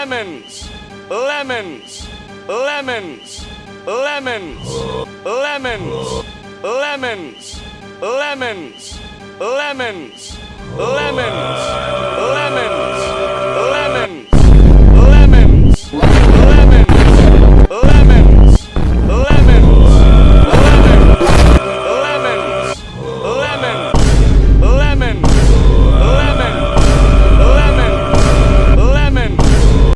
lemons, lemons, lemons, lemons, lemons, lemons, lemons, lemons, lemons,